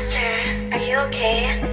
Master, are you okay?